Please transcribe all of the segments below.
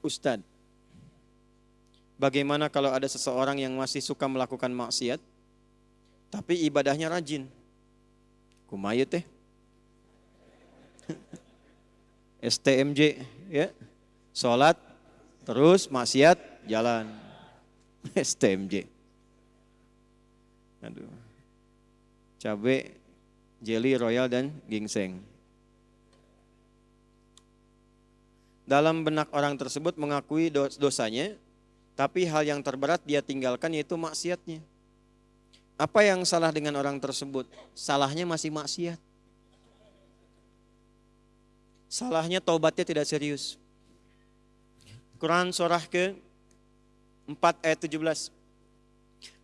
Ustadz, bagaimana kalau ada seseorang yang masih suka melakukan maksiat, tapi ibadahnya rajin? Kumayu teh. STMJ, ya. Sholat, terus maksiat, jalan. STMJ. Aduh. Cabai, jelly, royal, dan gingseng. Dalam benak orang tersebut mengakui dosanya, tapi hal yang terberat dia tinggalkan yaitu maksiatnya. Apa yang salah dengan orang tersebut? Salahnya masih maksiat. Salahnya taubatnya tidak serius. Quran surah ke 4 ayat 17.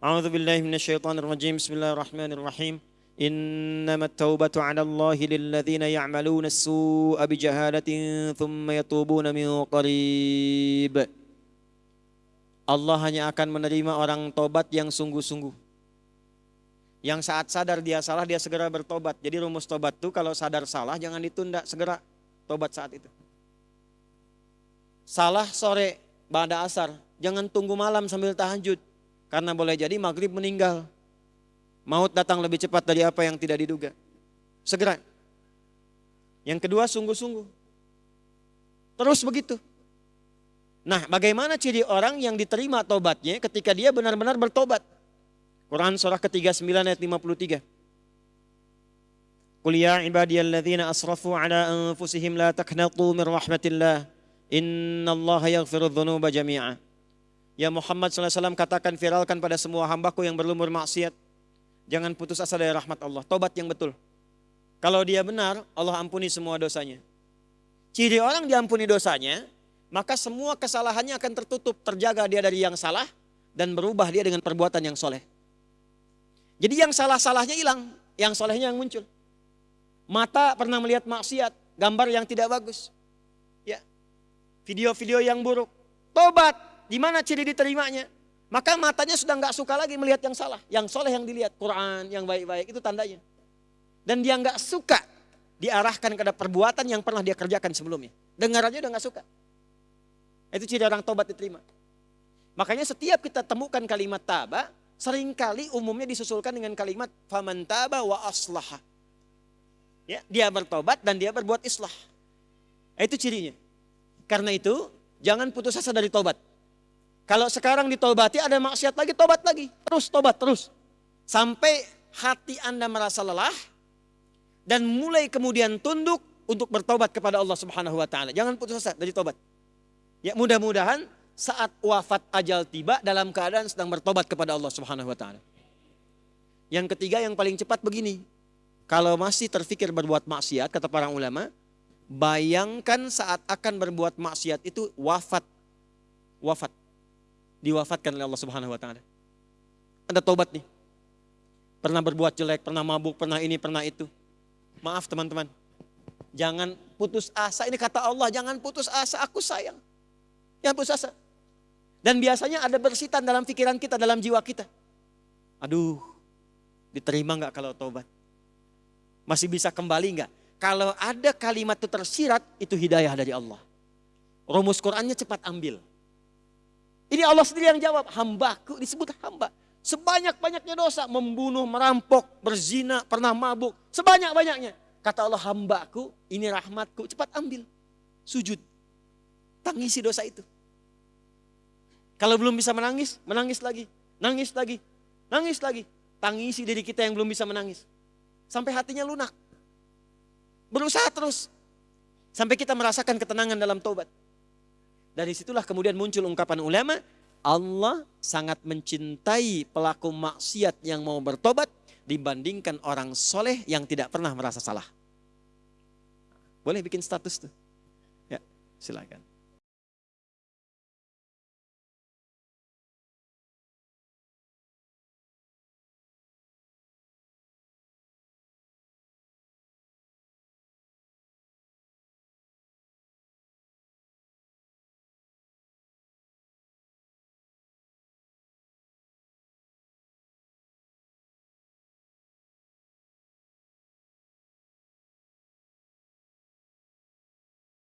A'udzu. Bismillahirrahmanirrahim. إنما التوبة على الله للذين يعملون السوء بجهالة ثم يتوبون من قريب Allah hanya akan menerima orang tobat yang sungguh-sungguh. Yang saat sadar dia salah, dia segera bertobat. Jadi rumus tobat itu kalau sadar salah jangan ditunda, segera tobat saat itu. Salah sore, pada asar, jangan tunggu malam sambil tahajud. Karena boleh jadi maghrib meninggal. Maut datang lebih cepat dari apa yang tidak diduga. Segera. Yang kedua sungguh-sungguh. Terus begitu. Nah bagaimana ciri orang yang diterima tobatnya ketika dia benar-benar bertobat. Quran surah ke-39 ayat 53. Qul ya ibadiyalladzina asrafu ala anfusihim la taknatu min rahmatillah. Innallaha yaghfiru dhunuba jami'a. Ya Muhammad SAW katakan viralkan pada semua hambaku yang berlumur maksiat Jangan putus asa dari rahmat Allah. Tobat yang betul. Kalau dia benar, Allah ampuni semua dosanya. Ciri orang diampuni dosanya, maka semua kesalahannya akan tertutup, terjaga dia dari yang salah, dan berubah dia dengan perbuatan yang soleh. Jadi yang salah-salahnya hilang, yang solehnya yang muncul. Mata pernah melihat maksiat, gambar yang tidak bagus. Ya, video-video yang buruk. Tobat, di mana ciri diterimanya? Maka matanya sudah nggak suka lagi melihat yang salah. Yang soleh yang dilihat, Quran yang baik-baik, itu tandanya. Dan dia nggak suka diarahkan kepada perbuatan yang pernah dia kerjakan sebelumnya. Dengar aja udah nggak suka. Itu ciri orang tobat diterima. Makanya setiap kita temukan kalimat taba, sering kali umumnya disusulkan dengan kalimat faman taba wa aslaha. Ya, dia bertobat dan dia berbuat islah. Itu cirinya. Karena itu, jangan putus asa dari tobat. Kalau sekarang ditobati ada maksiat lagi, tobat lagi. Terus tobat terus. Sampai hati Anda merasa lelah dan mulai kemudian tunduk untuk bertobat kepada Allah Subhanahu wa taala. Jangan putus asa dari tobat. Ya, mudah-mudahan saat wafat ajal tiba dalam keadaan sedang bertobat kepada Allah Subhanahu wa taala. Yang ketiga yang paling cepat begini. Kalau masih terfikir berbuat maksiat kata para ulama, bayangkan saat akan berbuat maksiat itu wafat. Wafat diwafatkan oleh Allah Subhanahu wa taala. Anda tobat nih. Pernah berbuat jelek, pernah mabuk, pernah ini, pernah itu. Maaf teman-teman. Jangan putus asa. Ini kata Allah, jangan putus asa, aku sayang. Jangan putus asa. Dan biasanya ada bersitan dalam pikiran kita, dalam jiwa kita. Aduh, diterima nggak kalau tobat? Masih bisa kembali nggak? Kalau ada kalimat itu tersirat, itu hidayah dari Allah. Rumus Qurannya cepat ambil. Ini Allah sendiri yang jawab, hambaku disebut hamba. Sebanyak-banyaknya dosa, membunuh, merampok, berzina, pernah mabuk, sebanyak-banyaknya. Kata Allah, hambaku, ini rahmatku, cepat ambil. Sujud. Tangisi dosa itu. Kalau belum bisa menangis, menangis lagi. Nangis lagi, nangis lagi. Tangisi diri kita yang belum bisa menangis. Sampai hatinya lunak. Berusaha terus. Sampai kita merasakan ketenangan dalam tobat. Dari situlah kemudian muncul ungkapan ulama, Allah sangat mencintai pelaku maksiat yang mau bertobat dibandingkan orang soleh yang tidak pernah merasa salah. Boleh bikin status tuh. Ya, silakan.